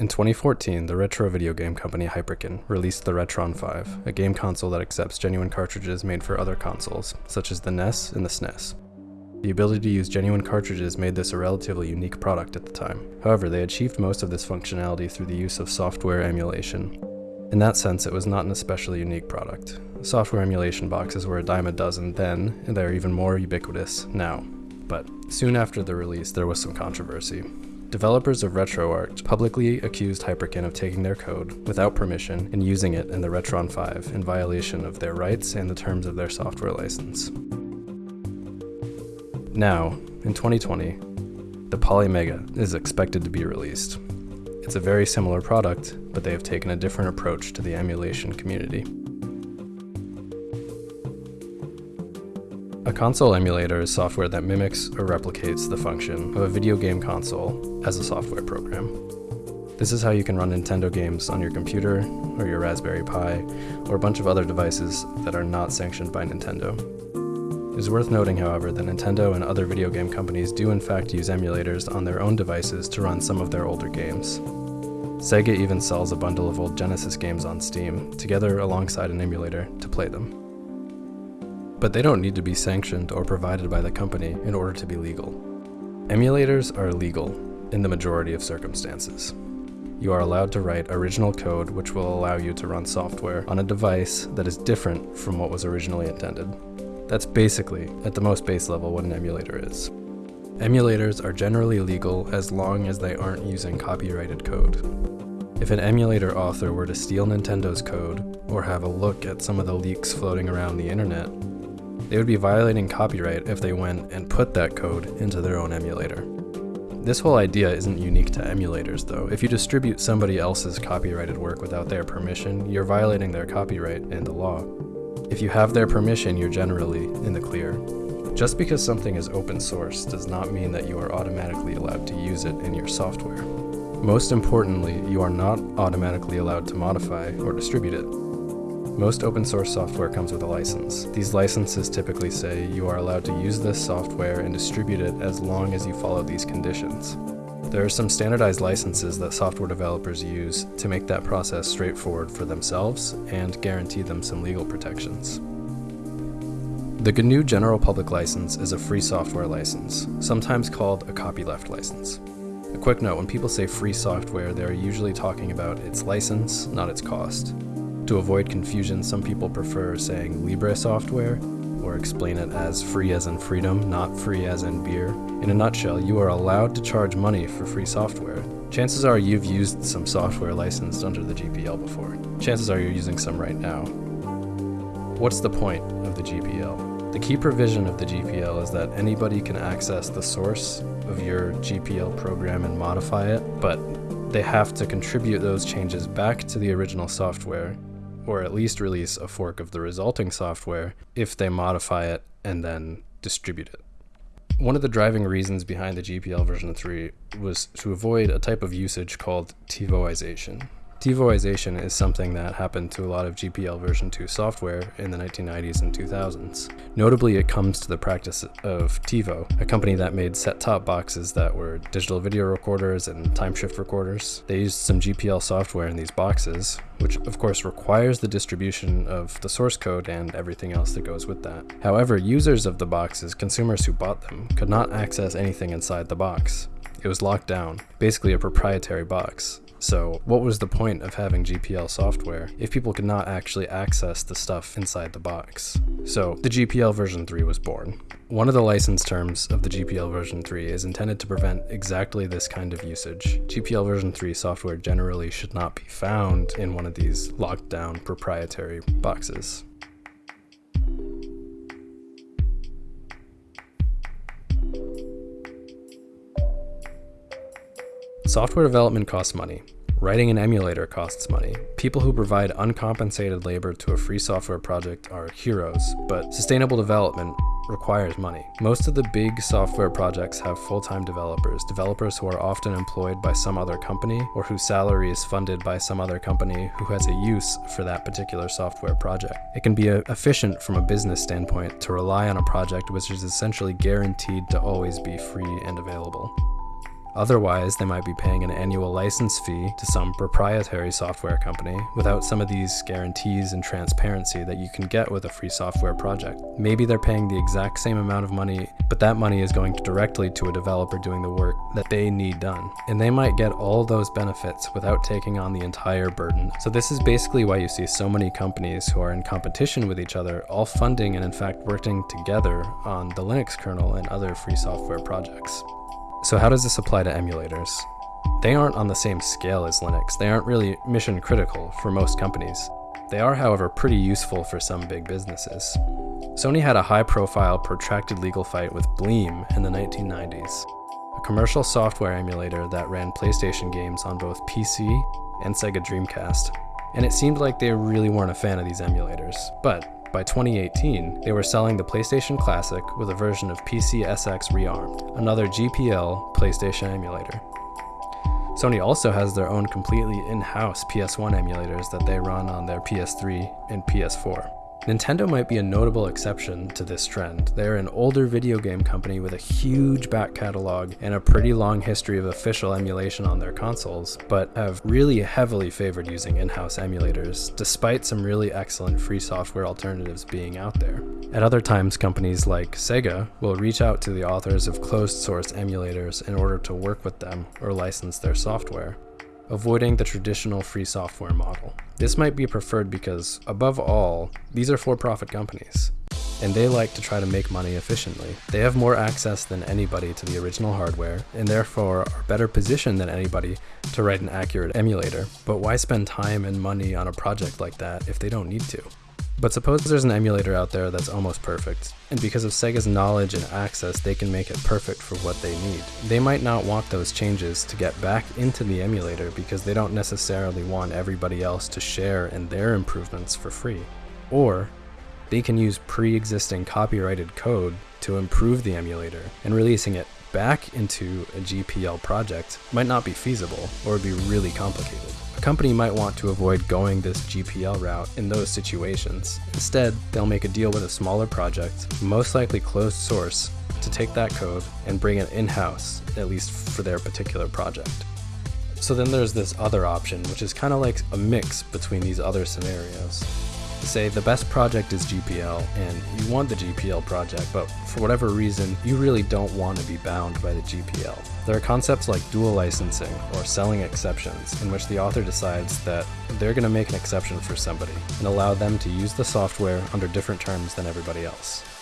In 2014, the retro video game company Hyperkin released the Retron 5, a game console that accepts genuine cartridges made for other consoles, such as the NES and the SNES. The ability to use genuine cartridges made this a relatively unique product at the time. However, they achieved most of this functionality through the use of software emulation. In that sense, it was not an especially unique product. Software emulation boxes were a dime a dozen then, and they're even more ubiquitous now. But soon after the release, there was some controversy. Developers of RetroArch publicly accused Hyperkin of taking their code without permission and using it in the Retron 5 in violation of their rights and the terms of their software license. Now, in 2020, the Polymega is expected to be released. It's a very similar product, but they have taken a different approach to the emulation community. A console emulator is software that mimics or replicates the function of a video game console as a software program. This is how you can run Nintendo games on your computer, or your Raspberry Pi, or a bunch of other devices that are not sanctioned by Nintendo. It is worth noting, however, that Nintendo and other video game companies do in fact use emulators on their own devices to run some of their older games. Sega even sells a bundle of old Genesis games on Steam, together alongside an emulator, to play them. But they don't need to be sanctioned or provided by the company in order to be legal. Emulators are legal in the majority of circumstances. You are allowed to write original code which will allow you to run software on a device that is different from what was originally intended. That's basically, at the most base level, what an emulator is. Emulators are generally legal as long as they aren't using copyrighted code. If an emulator author were to steal Nintendo's code, or have a look at some of the leaks floating around the internet, they would be violating copyright if they went and put that code into their own emulator. This whole idea isn't unique to emulators though. If you distribute somebody else's copyrighted work without their permission, you're violating their copyright and the law. If you have their permission, you're generally in the clear. Just because something is open source does not mean that you are automatically allowed to use it in your software. Most importantly, you are not automatically allowed to modify or distribute it. Most open source software comes with a license. These licenses typically say you are allowed to use this software and distribute it as long as you follow these conditions. There are some standardized licenses that software developers use to make that process straightforward for themselves and guarantee them some legal protections. The GNU General Public License is a free software license, sometimes called a copyleft license. A quick note, when people say free software, they're usually talking about its license, not its cost. To avoid confusion, some people prefer saying Libre software, or explain it as free as in freedom, not free as in beer. In a nutshell, you are allowed to charge money for free software. Chances are you've used some software licensed under the GPL before. Chances are you're using some right now. What's the point of the GPL? The key provision of the GPL is that anybody can access the source of your GPL program and modify it, but they have to contribute those changes back to the original software or at least release a fork of the resulting software if they modify it and then distribute it. One of the driving reasons behind the GPL version 3 was to avoid a type of usage called TiVoization. TiVoization is something that happened to a lot of GPL version 2 software in the 1990s and 2000s. Notably, it comes to the practice of TiVo, a company that made set-top boxes that were digital video recorders and time shift recorders. They used some GPL software in these boxes, which of course requires the distribution of the source code and everything else that goes with that. However, users of the boxes, consumers who bought them, could not access anything inside the box. It was locked down, basically a proprietary box. So what was the point of having GPL software if people could not actually access the stuff inside the box? So the GPL version 3 was born. One of the license terms of the GPL version 3 is intended to prevent exactly this kind of usage. GPL version 3 software generally should not be found in one of these locked down proprietary boxes. Software development costs money. Writing an emulator costs money. People who provide uncompensated labor to a free software project are heroes, but sustainable development requires money. Most of the big software projects have full-time developers, developers who are often employed by some other company or whose salary is funded by some other company who has a use for that particular software project. It can be uh, efficient from a business standpoint to rely on a project which is essentially guaranteed to always be free and available. Otherwise, they might be paying an annual license fee to some proprietary software company without some of these guarantees and transparency that you can get with a free software project. Maybe they're paying the exact same amount of money, but that money is going directly to a developer doing the work that they need done. And they might get all those benefits without taking on the entire burden. So this is basically why you see so many companies who are in competition with each other, all funding and in fact working together on the Linux kernel and other free software projects. So how does this apply to emulators? They aren't on the same scale as Linux. They aren't really mission critical for most companies. They are, however, pretty useful for some big businesses. Sony had a high profile, protracted legal fight with Bleem in the 1990s, a commercial software emulator that ran PlayStation games on both PC and Sega Dreamcast. And it seemed like they really weren't a fan of these emulators. But by 2018, they were selling the PlayStation Classic with a version of PCSX Rearmed, another GPL PlayStation emulator. Sony also has their own completely in-house PS1 emulators that they run on their PS3 and PS4. Nintendo might be a notable exception to this trend. They're an older video game company with a huge back catalog and a pretty long history of official emulation on their consoles, but have really heavily favored using in-house emulators, despite some really excellent free software alternatives being out there. At other times, companies like Sega will reach out to the authors of closed source emulators in order to work with them or license their software avoiding the traditional free software model. This might be preferred because, above all, these are for-profit companies, and they like to try to make money efficiently. They have more access than anybody to the original hardware, and therefore are better positioned than anybody to write an accurate emulator. But why spend time and money on a project like that if they don't need to? But suppose there's an emulator out there that's almost perfect, and because of Sega's knowledge and access, they can make it perfect for what they need. They might not want those changes to get back into the emulator because they don't necessarily want everybody else to share in their improvements for free. Or, they can use pre-existing copyrighted code to improve the emulator, and releasing it back into a GPL project might not be feasible or be really complicated. A company might want to avoid going this GPL route in those situations. Instead, they'll make a deal with a smaller project, most likely closed source, to take that code and bring it in-house, at least for their particular project. So then there's this other option, which is kind of like a mix between these other scenarios say the best project is GPL and you want the GPL project, but for whatever reason, you really don't want to be bound by the GPL. There are concepts like dual licensing or selling exceptions in which the author decides that they're going to make an exception for somebody and allow them to use the software under different terms than everybody else.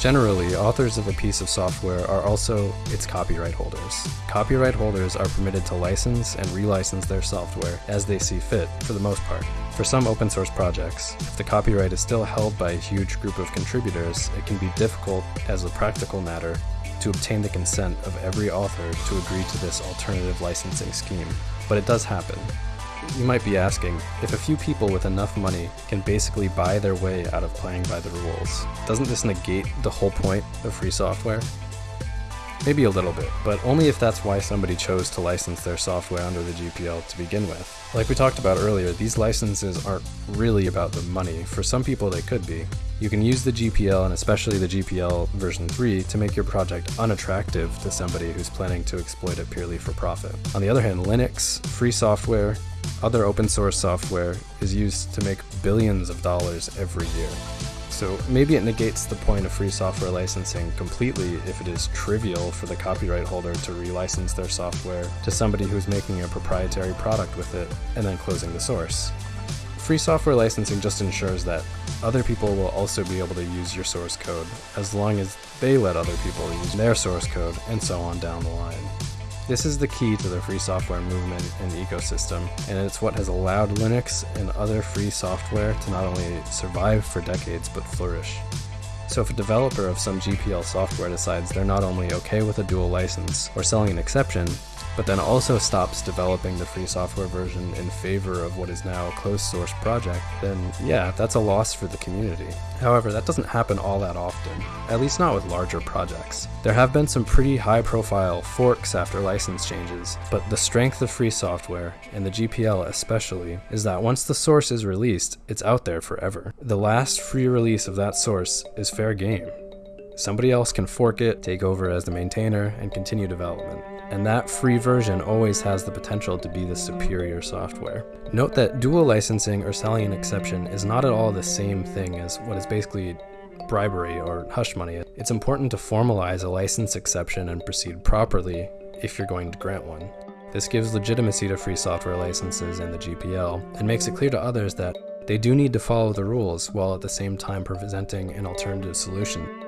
Generally, authors of a piece of software are also its copyright holders. Copyright holders are permitted to license and relicense their software as they see fit, for the most part. For some open source projects, if the copyright is still held by a huge group of contributors, it can be difficult, as a practical matter, to obtain the consent of every author to agree to this alternative licensing scheme. But it does happen, you might be asking, if a few people with enough money can basically buy their way out of playing by the rules, doesn't this negate the whole point of free software? Maybe a little bit, but only if that's why somebody chose to license their software under the GPL to begin with. Like we talked about earlier, these licenses aren't really about the money. For some people they could be. You can use the GPL and especially the GPL version 3 to make your project unattractive to somebody who's planning to exploit it purely for profit. On the other hand, Linux, free software, other open source software is used to make billions of dollars every year. So maybe it negates the point of free software licensing completely if it is trivial for the copyright holder to relicense their software to somebody who's making a proprietary product with it and then closing the source. Free software licensing just ensures that other people will also be able to use your source code as long as they let other people use their source code and so on down the line. This is the key to the free software movement and the ecosystem, and it's what has allowed Linux and other free software to not only survive for decades but flourish. So if a developer of some GPL software decides they're not only okay with a dual license or selling an exception, but then also stops developing the free software version in favor of what is now a closed source project, then yeah, that's a loss for the community. However, that doesn't happen all that often, at least not with larger projects. There have been some pretty high profile forks after license changes, but the strength of free software, and the GPL especially, is that once the source is released, it's out there forever. The last free release of that source is fair game. Somebody else can fork it, take over as the maintainer, and continue development. And that free version always has the potential to be the superior software. Note that dual licensing or selling an exception is not at all the same thing as what is basically bribery or hush money. It's important to formalize a license exception and proceed properly if you're going to grant one. This gives legitimacy to free software licenses and the GPL, and makes it clear to others that they do need to follow the rules while at the same time presenting an alternative solution.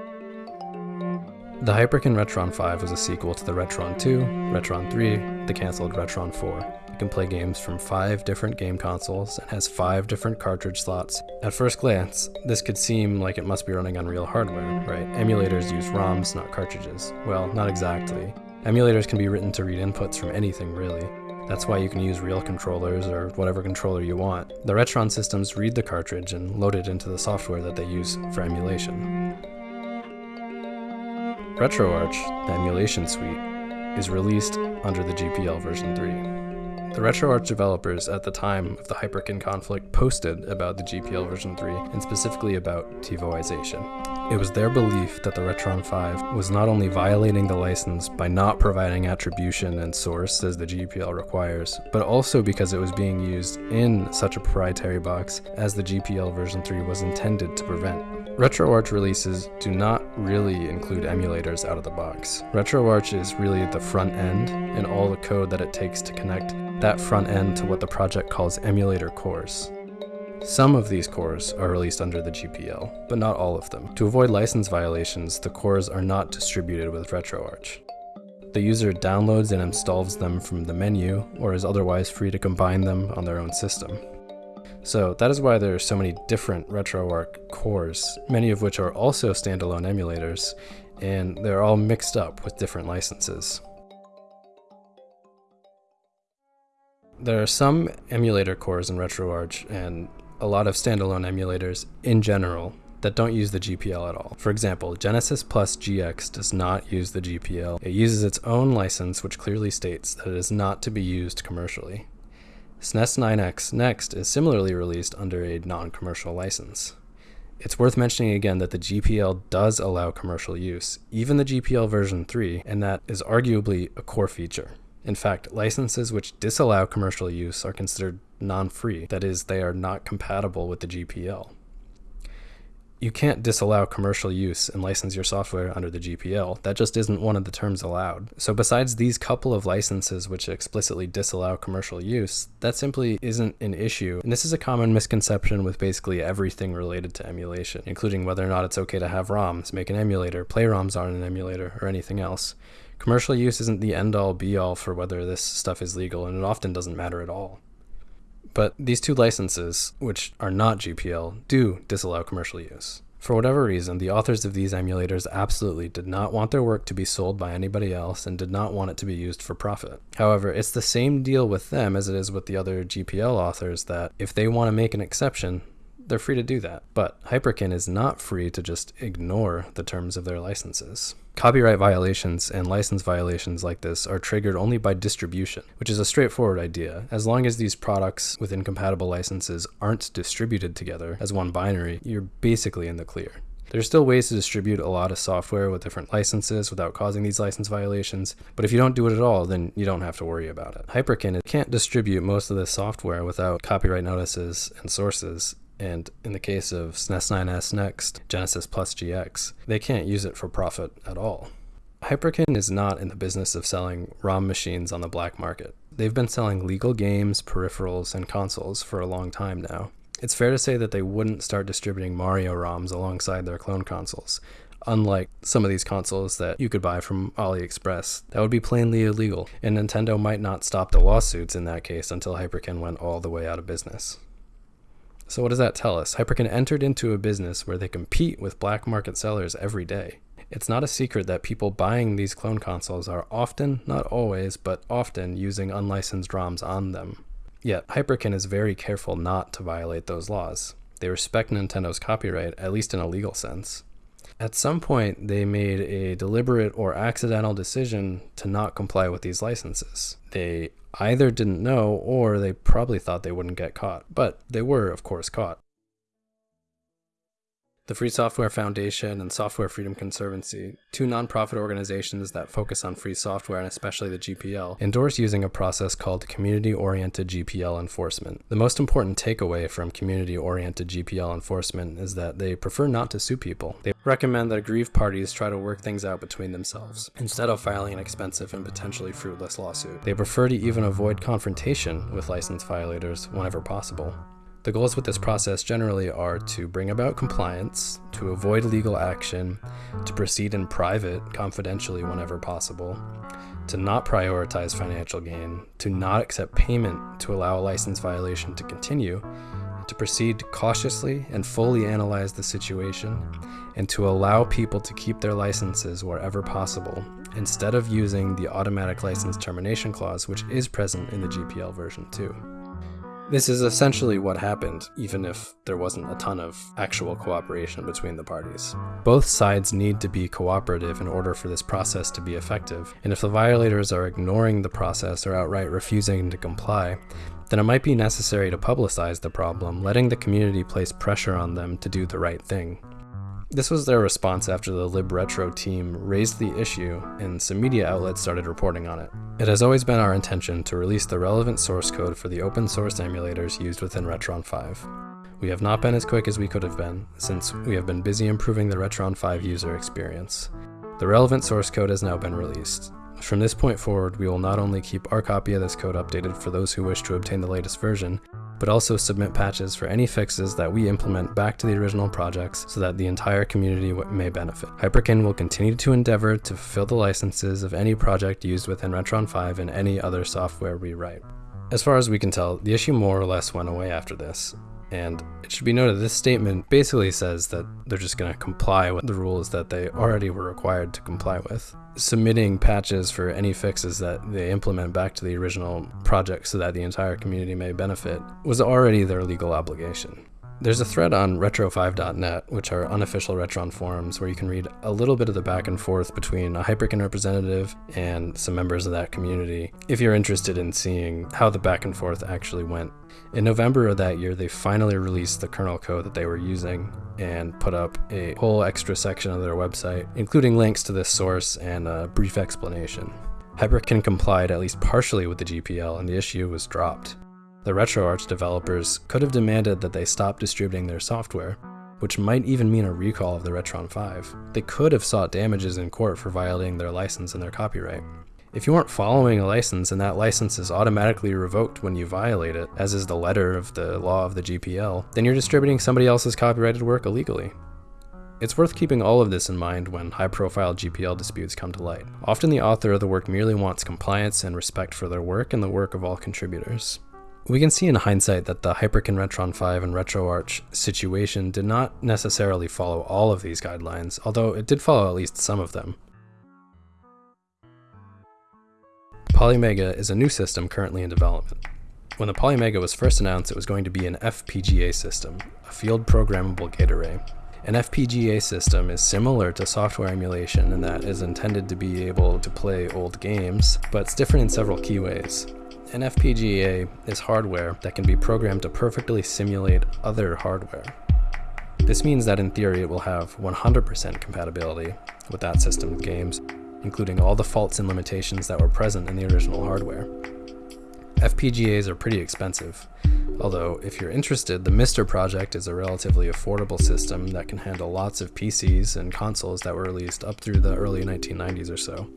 The Hyperkin Retron 5 was a sequel to the Retron 2, Retron 3, the cancelled Retron 4. It can play games from five different game consoles and has five different cartridge slots. At first glance, this could seem like it must be running on real hardware, right? Emulators use ROMs, not cartridges. Well, not exactly. Emulators can be written to read inputs from anything, really. That's why you can use real controllers or whatever controller you want. The Retron systems read the cartridge and load it into the software that they use for emulation. RetroArch, the emulation suite, is released under the GPL version 3. The RetroArch developers at the time of the Hyperkin conflict posted about the GPL version 3 and specifically about TiVoization. It was their belief that the Retron 5 was not only violating the license by not providing attribution and source as the GPL requires, but also because it was being used in such a proprietary box as the GPL version 3 was intended to prevent. RetroArch releases do not really include emulators out of the box. RetroArch is really the front end and all the code that it takes to connect that front end to what the project calls emulator cores. Some of these cores are released under the GPL, but not all of them. To avoid license violations, the cores are not distributed with RetroArch. The user downloads and installs them from the menu, or is otherwise free to combine them on their own system. So that is why there are so many different RetroArch cores, many of which are also standalone emulators, and they're all mixed up with different licenses. There are some emulator cores in RetroArch and a lot of standalone emulators in general that don't use the GPL at all. For example, Genesis Plus GX does not use the GPL. It uses its own license which clearly states that it is not to be used commercially. SNES 9X Next is similarly released under a non-commercial license. It's worth mentioning again that the GPL does allow commercial use, even the GPL version 3, and that is arguably a core feature. In fact, licenses which disallow commercial use are considered non-free, that is, they are not compatible with the GPL you can't disallow commercial use and license your software under the GPL. That just isn't one of the terms allowed. So besides these couple of licenses which explicitly disallow commercial use, that simply isn't an issue. And this is a common misconception with basically everything related to emulation, including whether or not it's okay to have ROMs, make an emulator, play ROMs on an emulator, or anything else. Commercial use isn't the end all be all for whether this stuff is legal, and it often doesn't matter at all. But these two licenses, which are not GPL, do disallow commercial use. For whatever reason, the authors of these emulators absolutely did not want their work to be sold by anybody else and did not want it to be used for profit. However, it's the same deal with them as it is with the other GPL authors that if they want to make an exception, they're free to do that. But Hyperkin is not free to just ignore the terms of their licenses. Copyright violations and license violations like this are triggered only by distribution, which is a straightforward idea. As long as these products with incompatible licenses aren't distributed together as one binary, you're basically in the clear. There's still ways to distribute a lot of software with different licenses without causing these license violations, but if you don't do it at all, then you don't have to worry about it. Hyperkin can't distribute most of this software without copyright notices and sources, and in the case of SNES 9X Next, Genesis Plus GX, they can't use it for profit at all. Hyperkin is not in the business of selling ROM machines on the black market. They've been selling legal games, peripherals, and consoles for a long time now. It's fair to say that they wouldn't start distributing Mario ROMs alongside their clone consoles, unlike some of these consoles that you could buy from AliExpress. That would be plainly illegal, and Nintendo might not stop the lawsuits in that case until Hyperkin went all the way out of business. So what does that tell us? Hyperkin entered into a business where they compete with black market sellers every day. It's not a secret that people buying these clone consoles are often, not always, but often using unlicensed ROMs on them. Yet, Hyperkin is very careful not to violate those laws. They respect Nintendo's copyright, at least in a legal sense. At some point, they made a deliberate or accidental decision to not comply with these licenses. They either didn't know or they probably thought they wouldn't get caught, but they were, of course, caught. The Free Software Foundation and Software Freedom Conservancy, two nonprofit organizations that focus on free software and especially the GPL, endorse using a process called community oriented GPL enforcement. The most important takeaway from community oriented GPL enforcement is that they prefer not to sue people. They recommend that aggrieved parties try to work things out between themselves instead of filing an expensive and potentially fruitless lawsuit. They prefer to even avoid confrontation with license violators whenever possible. The goals with this process generally are to bring about compliance, to avoid legal action, to proceed in private, confidentially whenever possible, to not prioritize financial gain, to not accept payment to allow a license violation to continue, to proceed cautiously and fully analyze the situation, and to allow people to keep their licenses wherever possible, instead of using the automatic license termination clause, which is present in the GPL version 2. This is essentially what happened, even if there wasn't a ton of actual cooperation between the parties. Both sides need to be cooperative in order for this process to be effective, and if the violators are ignoring the process or outright refusing to comply, then it might be necessary to publicize the problem, letting the community place pressure on them to do the right thing. This was their response after the LibRetro team raised the issue and some media outlets started reporting on it. It has always been our intention to release the relevant source code for the open source emulators used within Retron 5. We have not been as quick as we could have been, since we have been busy improving the Retron 5 user experience. The relevant source code has now been released. From this point forward, we will not only keep our copy of this code updated for those who wish to obtain the latest version, but also submit patches for any fixes that we implement back to the original projects so that the entire community may benefit. Hyperkin will continue to endeavor to fulfill the licenses of any project used within Retron 5 and any other software we write. As far as we can tell, the issue more or less went away after this, and it should be noted this statement basically says that they're just going to comply with the rules that they already were required to comply with submitting patches for any fixes that they implement back to the original project so that the entire community may benefit was already their legal obligation. There's a thread on retron5.net, which are unofficial Retron forums, where you can read a little bit of the back and forth between a Hyperkin representative and some members of that community, if you're interested in seeing how the back and forth actually went. In November of that year, they finally released the kernel code that they were using and put up a whole extra section of their website, including links to this source and a brief explanation. Hyperkin complied at least partially with the GPL and the issue was dropped. The RetroArch developers could have demanded that they stop distributing their software, which might even mean a recall of the Retron 5. They could have sought damages in court for violating their license and their copyright. If you aren't following a license and that license is automatically revoked when you violate it, as is the letter of the law of the GPL, then you're distributing somebody else's copyrighted work illegally. It's worth keeping all of this in mind when high profile GPL disputes come to light. Often the author of the work merely wants compliance and respect for their work and the work of all contributors. We can see in hindsight that the Hyperkin Retron 5 and RetroArch situation did not necessarily follow all of these guidelines, although it did follow at least some of them. Polymega is a new system currently in development. When the Polymega was first announced, it was going to be an FPGA system, a field programmable gate array. An FPGA system is similar to software emulation in that it is intended to be able to play old games, but it's different in several key ways. An FPGA is hardware that can be programmed to perfectly simulate other hardware. This means that in theory it will have 100% compatibility with that system of games, including all the faults and limitations that were present in the original hardware. FPGAs are pretty expensive, although if you're interested, the MiSTer project is a relatively affordable system that can handle lots of PCs and consoles that were released up through the early 1990s or so.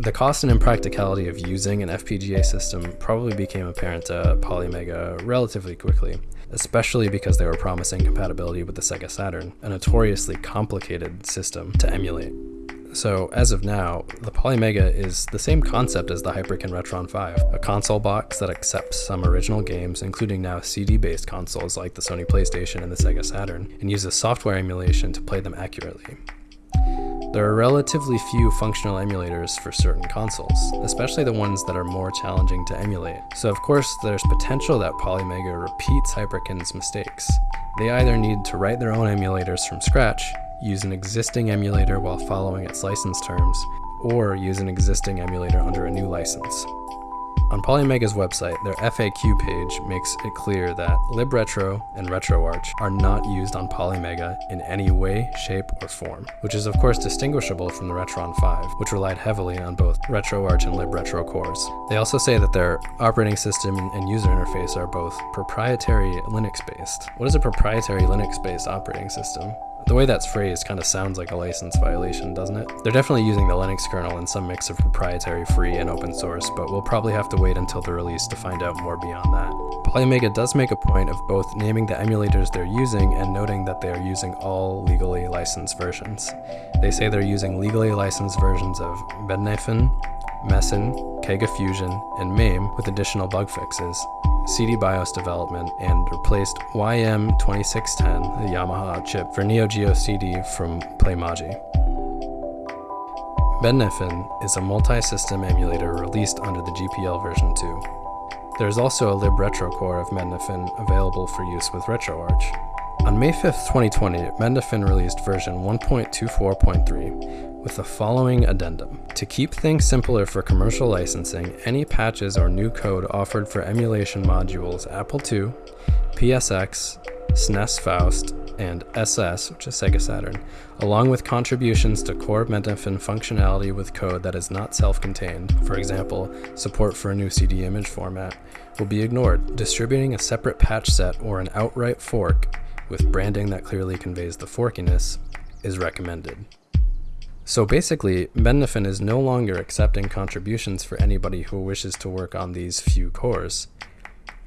The cost and impracticality of using an FPGA system probably became apparent to Polymega relatively quickly, especially because they were promising compatibility with the Sega Saturn, a notoriously complicated system to emulate. So as of now, the Polymega is the same concept as the Hyperkin Retron 5, a console box that accepts some original games, including now CD-based consoles like the Sony PlayStation and the Sega Saturn, and uses software emulation to play them accurately. There are relatively few functional emulators for certain consoles, especially the ones that are more challenging to emulate. So of course, there's potential that Polymega repeats Hyperkin's mistakes. They either need to write their own emulators from scratch, use an existing emulator while following its license terms, or use an existing emulator under a new license. On Polymega's website, their FAQ page makes it clear that libretro and RetroArch are not used on Polymega in any way, shape, or form, which is of course distinguishable from the Retron 5, which relied heavily on both RetroArch and libretro cores. They also say that their operating system and user interface are both proprietary Linux-based. What is a proprietary Linux-based operating system? The way that's phrased kind of sounds like a license violation, doesn't it? They're definitely using the Linux kernel in some mix of proprietary, free, and open source, but we'll probably have to wait until the release to find out more beyond that. Polymega does make a point of both naming the emulators they're using and noting that they are using all legally licensed versions. They say they're using legally licensed versions of Mednafen, Mesen, Kega Fusion, and MAME with additional bug fixes, CD BIOS development, and replaced YM2610, the Yamaha chip, for Neo Geo CD from Playmaji. Mednafen is a multi-system emulator released under the GPL version 2. There is also a libretro core of Mednafen available for use with RetroArch. On May 5, 2020, Mednafen released version 1.24.3 with the following addendum. To keep things simpler for commercial licensing, any patches or new code offered for emulation modules Apple II, PSX, SNES Faust, and SS, which is Sega Saturn, along with contributions to core Mednafen functionality with code that is not self-contained, for example, support for a new CD image format, will be ignored. Distributing a separate patch set or an outright fork with branding that clearly conveys the forkiness is recommended. So basically, Mednafen is no longer accepting contributions for anybody who wishes to work on these few cores.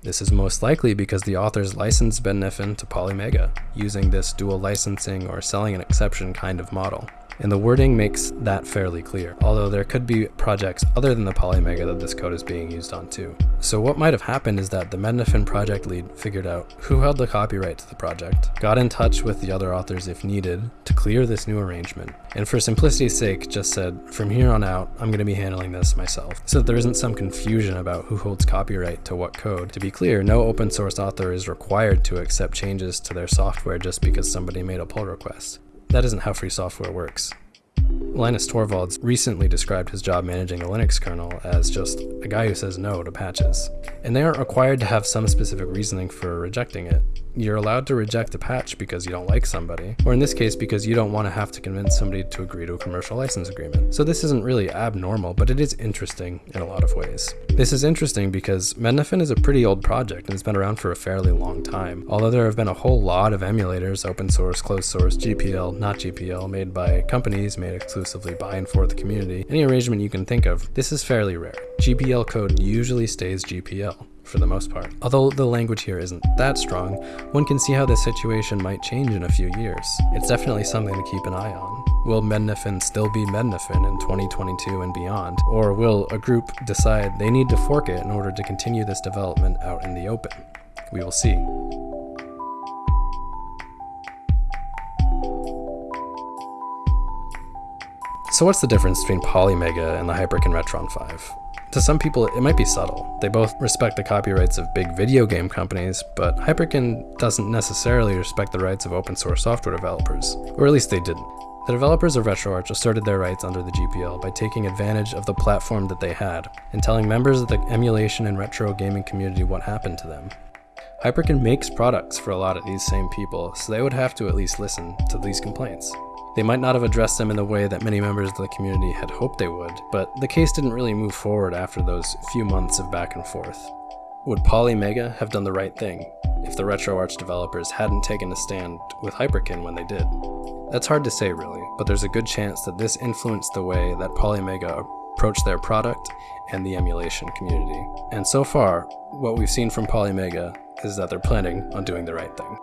This is most likely because the authors licensed Mednafen to Polymega, using this dual licensing or selling an exception kind of model and the wording makes that fairly clear, although there could be projects other than the Polymega that this code is being used on too. So what might have happened is that the Mednafen project lead figured out who held the copyright to the project, got in touch with the other authors if needed to clear this new arrangement, and for simplicity's sake just said, from here on out, I'm going to be handling this myself, so that there isn't some confusion about who holds copyright to what code. To be clear, no open source author is required to accept changes to their software just because somebody made a pull request. That isn't how free software works. Linus Torvalds recently described his job managing a Linux kernel as just a guy who says no to patches. And they aren't required to have some specific reasoning for rejecting it. You're allowed to reject a patch because you don't like somebody, or in this case because you don't want to have to convince somebody to agree to a commercial license agreement. So this isn't really abnormal, but it is interesting in a lot of ways. This is interesting because Mednafen is a pretty old project and it's been around for a fairly long time. Although there have been a whole lot of emulators, open source, closed source, GPL, not GPL, made by companies made exclusively by and for the community, any arrangement you can think of, this is fairly rare. GPL code usually stays GPL for the most part. Although the language here isn't that strong, one can see how this situation might change in a few years. It's definitely something to keep an eye on. Will Mednafen still be Mednafen in 2022 and beyond? Or will a group decide they need to fork it in order to continue this development out in the open? We will see. So what's the difference between Polymega and the Hyperkin Retron 5? To some people, it might be subtle. They both respect the copyrights of big video game companies, but Hyperkin doesn't necessarily respect the rights of open source software developers, or at least they didn't. The developers of RetroArch asserted their rights under the GPL by taking advantage of the platform that they had, and telling members of the emulation and retro gaming community what happened to them. Hyperkin makes products for a lot of these same people, so they would have to at least listen to these complaints. They might not have addressed them in the way that many members of the community had hoped they would, but the case didn't really move forward after those few months of back and forth. Would Polymega have done the right thing if the RetroArch developers hadn't taken a stand with Hyperkin when they did? That's hard to say really, but there's a good chance that this influenced the way that Polymega approached their product and the emulation community. And so far, what we've seen from Polymega is that they're planning on doing the right thing.